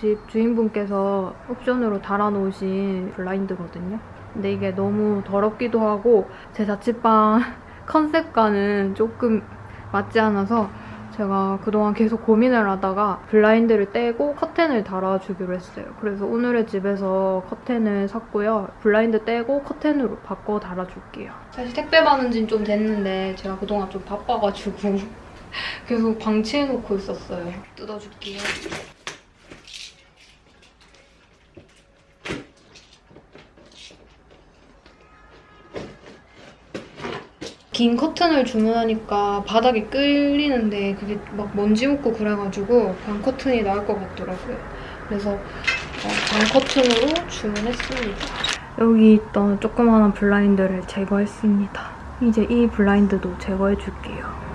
집 주인분께서 옵션으로 달아놓으신 블라인드거든요. 근데 이게 너무 더럽기도 하고 제 자취방 컨셉과는 조금 맞지 않아서 제가 그동안 계속 고민을 하다가 블라인드를 떼고 커튼을 달아주기로 했어요. 그래서 오늘의 집에서 커튼을 샀고요. 블라인드 떼고 커튼으로 바꿔 달아줄게요. 사실 택배 받은 지는 좀 됐는데 제가 그동안 좀 바빠가지고 계속 방치해놓고 있었어요. 뜯어줄게요. 긴 커튼을 주문하니까 바닥이 끌리는데 그게 막 먼지 묻고 그래가지고 방 커튼이 나을 것 같더라고요. 그래서 어, 방 커튼으로 주문했습니다. 여기 있던 조그마한 블라인드를 제거했습니다. 이제 이 블라인드도 제거해줄게요.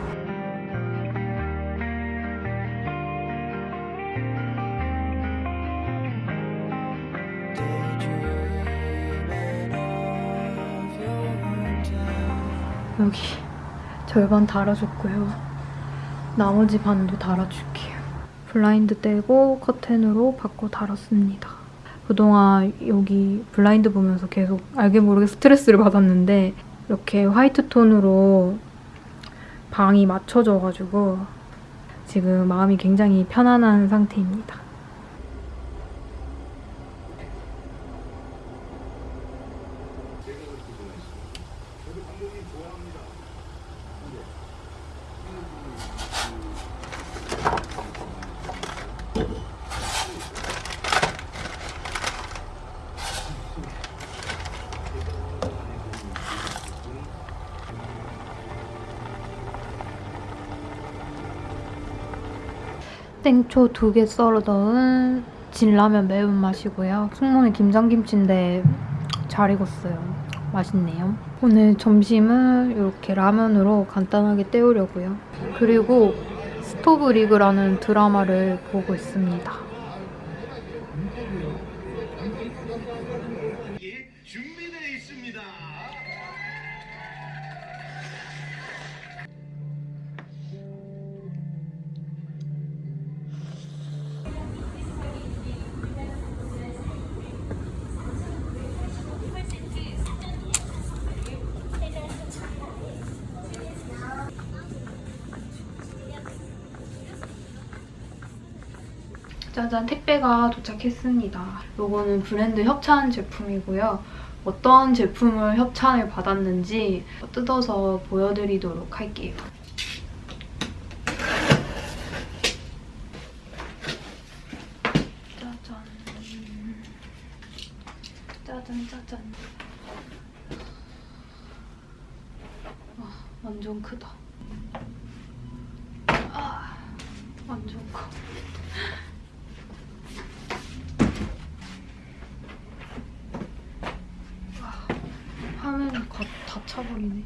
여기 절반 달아줬고요. 나머지 반도 달아줄게요. 블라인드 떼고 커튼으로 바꿔 달았습니다. 그동안 여기 블라인드 보면서 계속 알게 모르게 스트레스를 받았는데 이렇게 화이트 톤으로 방이 맞춰져가지고 지금 마음이 굉장히 편안한 상태입니다. 땡초 두 개 썰어 넣은 진라면 매운맛이고요. 숙몬의 김장김치인데 잘 익었어요. 맛있네요. 오늘 점심은 이렇게 라면으로 간단하게 때우려고요. 그리고 스토브 리그라는 드라마를 보고 있습니다. 잔 택배가 도착했습니다. 이거는 브랜드 협찬 제품이고요. 어떤 제품을 협찬을 받았는지 뜯어서 보여드리도록 할게요. 짜잔. 짜잔 짜잔. 와 완전 크다. 아 완전 커. 화면이 가- 다 차버리네.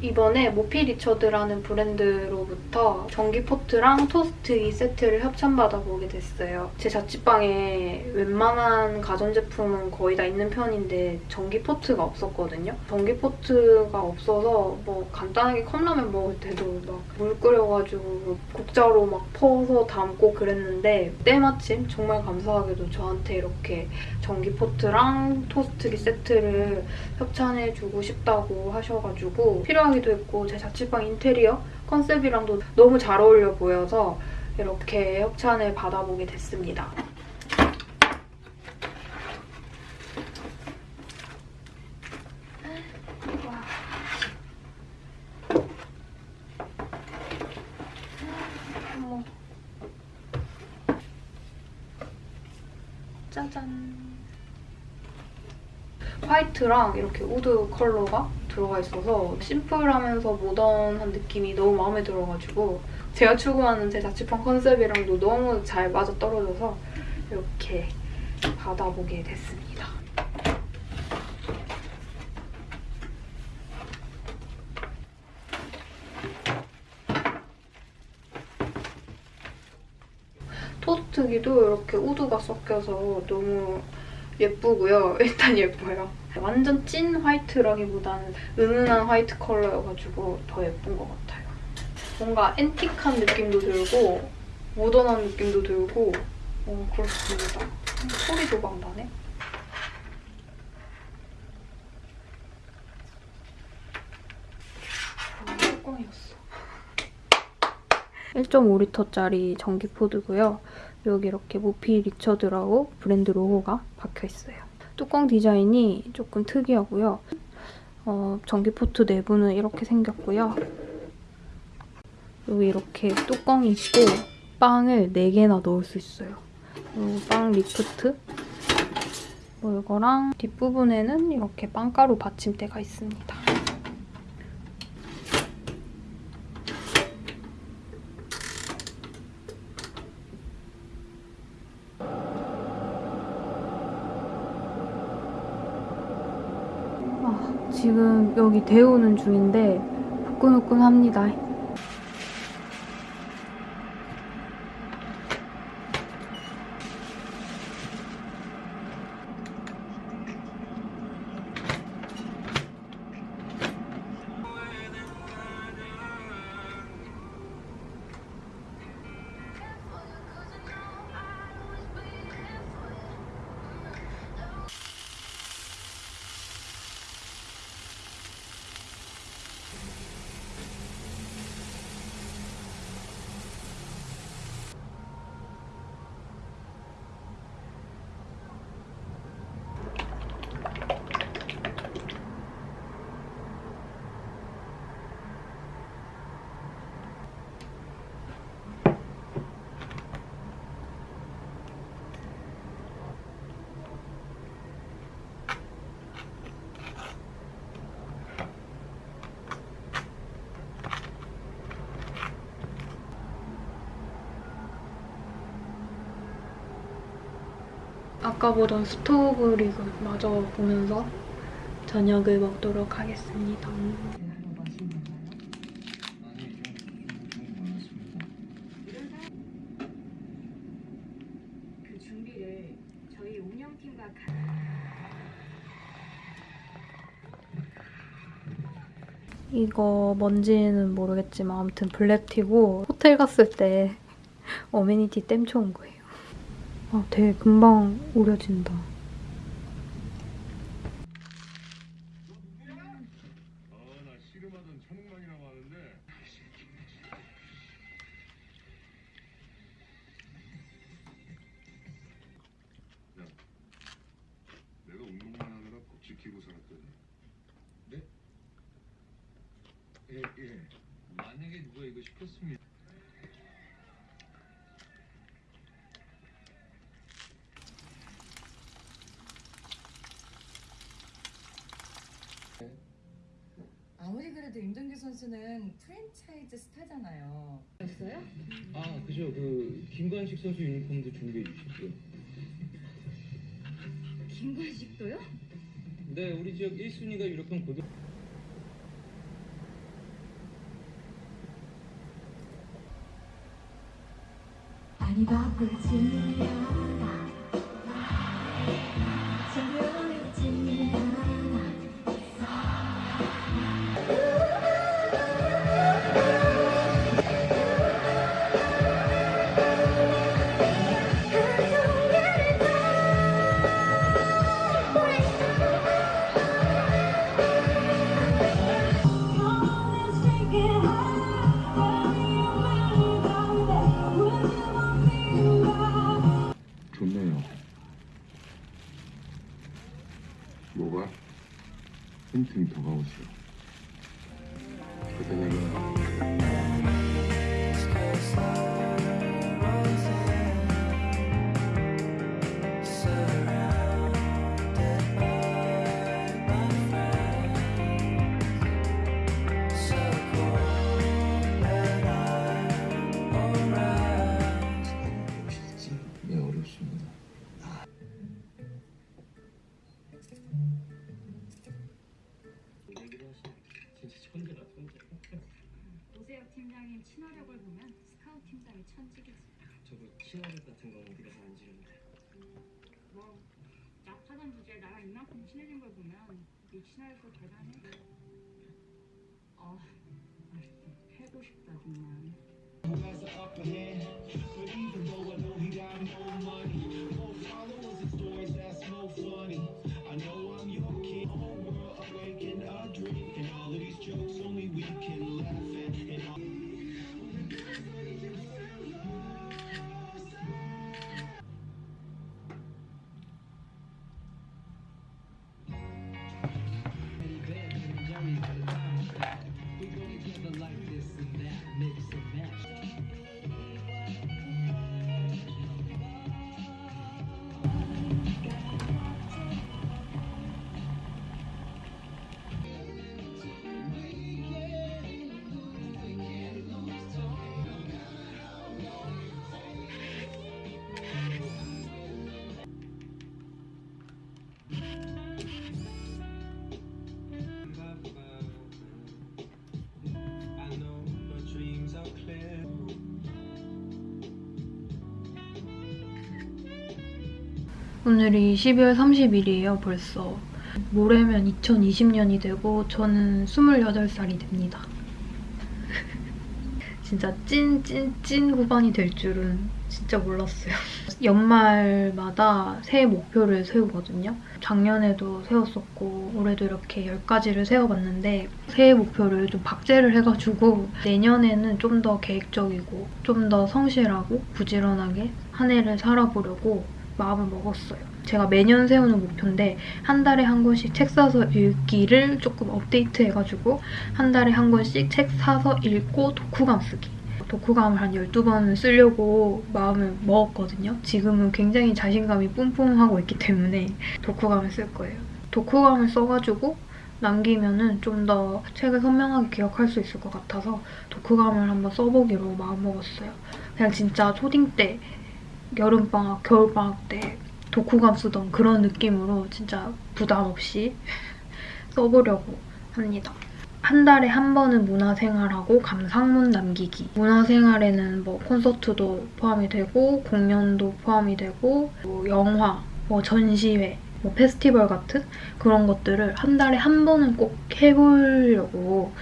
이번에 모피 리처드라는 브랜드로부터 전기 포트랑 토스터기 세트를 협찬받아 보게 됐어요. 제 자취방에 웬만한 가전제품은 거의 다 있는 편인데 전기 포트가 없었거든요. 전기 포트가 없어서 뭐 간단하게 컵라면 먹을 때도 막 물 끓여가지고 국자로 막 퍼서 담고 그랬는데 때마침 정말 감사하게도 저한테 이렇게 전기 포트랑 토스트기 세트를 협찬해주고 싶다고 하셔가지고 필요 하기도 했고 제 자취방 인테리어 컨셉이랑도 너무 잘 어울려 보여서 이렇게 협찬을 받아보게 됐습니다. 짜잔. 화이트랑 이렇게 wood 컬러가 들어가 있어서 심플하면서 모던한 느낌이 너무 마음에 들어가지고 제가 추구하는 제 자취방 컨셉이랑도 너무 잘 맞아떨어져서 이렇게 받아보게 됐습니다. 토스트기도 이렇게 우드가 섞여서 너무 예쁘고요. 일단 예뻐요. 완전 찐 화이트라기보다는 은은한 화이트 컬러여가지고 더 예쁜 것 같아요. 뭔가 앤틱한 느낌도 들고 모던한 느낌도 들고 어, 그렇습니다. 음, 소리도 막 나네. 아, 뚜껑이었어. 1.5리터짜리 전기포트고요. 여기 이렇게 모피 리처드라고 브랜드 로고가 박혀 있어요. 뚜껑 디자인이 조금 특이하고요. 어, 전기포트 내부는 이렇게 생겼고요. 여기 이렇게 뚜껑이 있고 빵을 4개나 넣을 수 있어요. 빵 리프트 뭐 이거랑 뒷부분에는 이렇게 빵가루 받침대가 있습니다. 아, 지금 여기 데우는 중인데 후끈후끈합니다. 아까 보던 스토브 리그 마저 보면서 저녁을 먹도록 하겠습니다. 그 이거 뭔지는 모르겠지만 아무튼 블랙티고 호텔 갔을 때 어메니티 땜 쳐 온 거예요. 아, 되게 금방 우려진다. 그래도 임동규 선수는 프랜차이즈 스타잖아요. 아 그죠 그 김관식 선수 유니폼도 준비해 주시고요 김관식도요? 네 우리 지역 1순위가 유럽형 고등 많이 바쁘지 틈틈이 다 보면 스카우트 팀장이 천지겠지. 저도 친화력 같은 건 어디 가서 안 지는데 뭐 약하던 주제에 나랑 이만큼 친해진 걸 보면 네 친화력도 대단해. 어, 아, 해고 싶다 정말. I 오늘이 12월 30일이에요, 벌써. 모레면 2020년이 되고 저는 28살이 됩니다. 진짜 찐, 찐, 찐 후반이 될 줄은 진짜 몰랐어요. 연말마다 새해 목표를 세우거든요. 작년에도 세웠었고 올해도 이렇게 10가지를 세워봤는데 새해 목표를 좀 박제를 해가지고 내년에는 좀 더 계획적이고 좀 더 성실하고 부지런하게 한 해를 살아보려고 마음을 먹었어요. 제가 매년 세우는 목표인데 한 달에 한 권씩 책 사서 읽기를 조금 업데이트해가지고 한 달에 한 권씩 책 사서 읽고 독후감 쓰기. 독후감을 한 12번은 쓰려고 마음을 먹었거든요. 지금은 굉장히 자신감이 뿜뿜하고 있기 때문에 독후감을 쓸 거예요. 독후감을 써가지고 남기면은 좀 더 책을 선명하게 기억할 수 있을 것 같아서 독후감을 한번 써보기로 마음먹었어요. 그냥 진짜 초딩 때 여름방학, 겨울방학 때 독후감 쓰던 그런 느낌으로 진짜 부담 없이 써보려고 합니다. 한 달에 한 번은 문화생활하고 감상문 남기기. 문화생활에는 뭐 콘서트도 포함이 되고 공연도 포함이 되고 뭐 영화, 뭐 전시회, 뭐 페스티벌 같은 그런 것들을 한 달에 한 번은 꼭 해보려고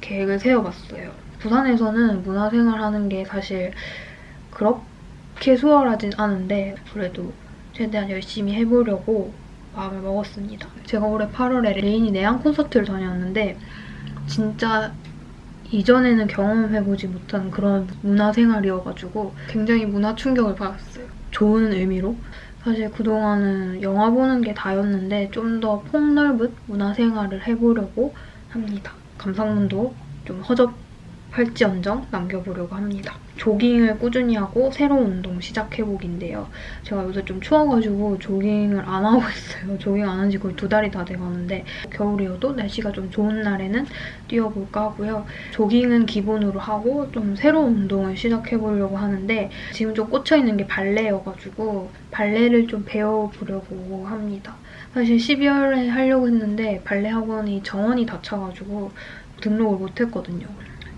계획을 세워봤어요. 부산에서는 문화생활 하는 게 사실 그렇게 수월하진 않은데 그래도 최대한 열심히 해보려고 마음을 먹었습니다. 제가 올해 8월에 레인이 내한 콘서트를 다녀왔는데 진짜 이전에는 경험해보지 못한 그런 문화생활이어가지고 굉장히 문화 충격을 받았어요. 좋은 의미로. 사실 그동안은 영화 보는 게 다였는데 좀 더 폭넓은 문화생활을 해보려고 합니다. 감상문도 좀 허접 할지언정 남겨보려고 합니다. 조깅을 꾸준히 하고 새로운 운동 시작해보기인데요. 제가 요새 좀 추워가지고 조깅을 안 하고 있어요. 조깅 안 한 지 거의 두 달이 다 돼가는데 겨울이어도 날씨가 좀 좋은 날에는 뛰어볼까 하고요. 조깅은 기본으로 하고 좀 새로운 운동을 시작해보려고 하는데 지금 좀 꽂혀있는 게 발레여가지고 발레를 좀 배워보려고 합니다. 사실 12월에 하려고 했는데 발레 학원이 정원이 닫혀가지고 등록을 못했거든요.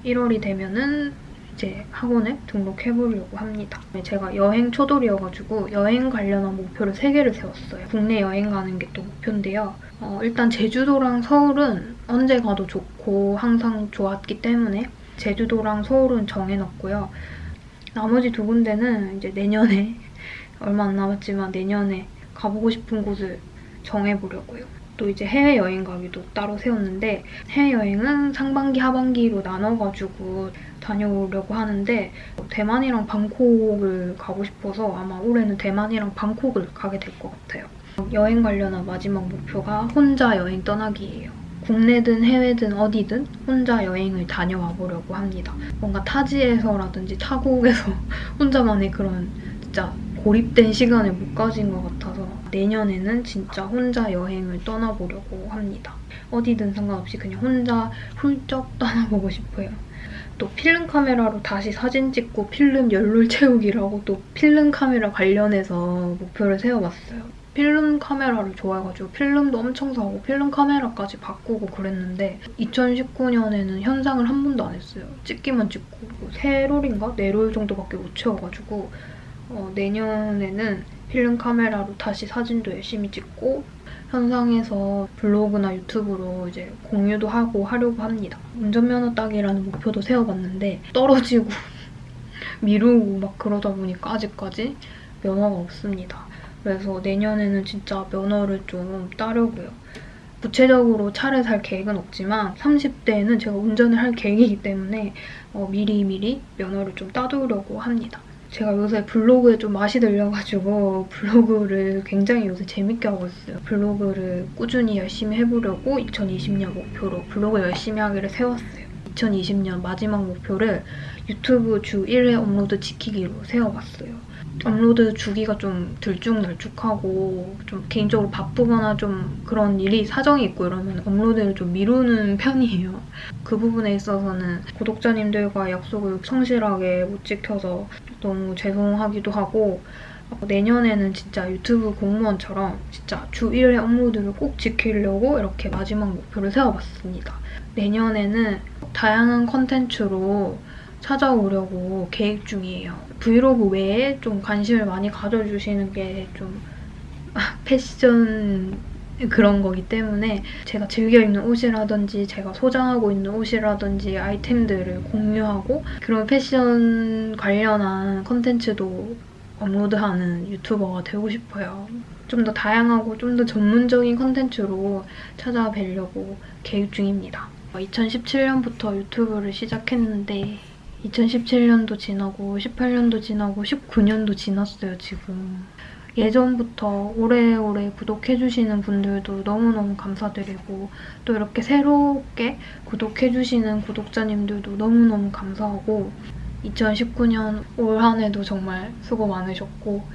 1월이 되면은 이제 학원에 등록해보려고 합니다. 제가 여행 초돌이어가지고 여행 관련한 목표를 3개를 세웠어요. 국내 여행 가는 게 또 목표인데요. 어, 일단 제주도랑 서울은 언제 가도 좋고 항상 좋았기 때문에 제주도랑 서울은 정해놨고요. 나머지 두 군데는 이제 내년에 얼마 안 남았지만 내년에 가보고 싶은 곳을 정해보려고요. 또 이제 해외여행 가기도 따로 세웠는데 해외여행은 상반기, 하반기로 나눠가지고 다녀오려고 하는데 대만이랑 방콕을 가고 싶어서 아마 올해는 대만이랑 방콕을 가게 될 것 같아요. 여행 관련한 마지막 목표가 혼자 여행 떠나기예요. 국내든 해외든 어디든 혼자 여행을 다녀와 보려고 합니다. 뭔가 타지에서라든지 타국에서 혼자만의 그런 진짜 고립된 시간을 못 가진 것 같아서 내년에는 진짜 혼자 여행을 떠나보려고 합니다. 어디든 상관없이 그냥 혼자 훌쩍 떠나보고 싶어요. 또 필름 카메라로 다시 사진 찍고 필름 연룰 채우기라고 또 필름 카메라 관련해서 목표를 세워봤어요. 필름 카메라를 좋아해가지고 필름도 엄청 사고 필름 카메라까지 바꾸고 그랬는데 2019년에는 현상을 한 번도 안 했어요. 찍기만 찍고 뭐 세 롤인가 네롤 정도밖에 못 채워가지고 어, 내년에는 필름 카메라로 다시 사진도 열심히 찍고 현상에서 블로그나 유튜브로 이제 공유도 하고 하려고 합니다. 운전면허 따기라는 목표도 세워봤는데 떨어지고 미루고 막 그러다 보니까 아직까지 면허가 없습니다. 그래서 내년에는 진짜 면허를 좀 따려고요. 구체적으로 차를 살 계획은 없지만 30대에는 제가 운전을 할 계획이기 때문에 어, 미리미리 면허를 좀 따두려고 합니다. 제가 요새 블로그에 좀 맛이 들려가지고 블로그를 굉장히 요새 재밌게 하고 있어요. 블로그를 꾸준히 열심히 해보려고 2020년 목표로 블로그 열심히 하기를 세웠어요. 2020년 마지막 목표를 유튜브 주 1회 업로드 지키기로 세워봤어요. 업로드 주기가 좀 들쭉날쭉하고 좀 개인적으로 바쁘거나 좀 그런 일이 사정이 있고 이러면 업로드를 좀 미루는 편이에요. 그 부분에 있어서는 구독자님들과 약속을 성실하게 못 지켜서 너무 죄송하기도 하고 어, 내년에는 진짜 유튜브 공무원처럼 진짜 주 1회 업로드를 꼭 지키려고 이렇게 마지막 목표를 세워봤습니다. 내년에는 다양한 컨텐츠로 찾아오려고 계획 중이에요. 브이로그 외에 좀 관심을 많이 가져주시는 게 좀 패션 그런 거기 때문에 제가 즐겨 입는 옷이라든지 제가 소장하고 있는 옷이라든지 아이템들을 공유하고 그런 패션 관련한 컨텐츠도 업로드하는 유튜버가 되고 싶어요. 좀 더 다양하고 좀 더 전문적인 컨텐츠로 찾아뵈려고 계획 중입니다. 2017년부터 유튜브를 시작했는데 2017년도 지나고 18년도 지나고 19년도 지났어요, 지금. 예전부터 오래오래 구독해주시는 분들도 너무너무 감사드리고 또 이렇게 새롭게 구독해주시는 구독자님들도 너무너무 감사하고 2019년 올 한 해도 정말 수고 많으셨고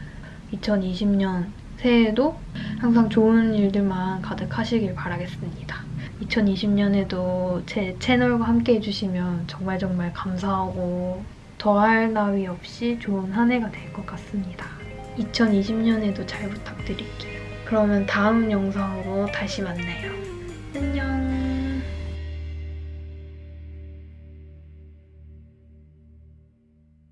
2020년 새해에도 항상 좋은 일들만 가득하시길 바라겠습니다. 2020년에도 제 채널과 함께 해주시면 정말 정말 감사하고 더할 나위 없이 좋은 한 해가 될 것 같습니다. 2020년에도 잘 부탁드릴게요. 그러면 다음 영상으로 다시 만나요. 안녕!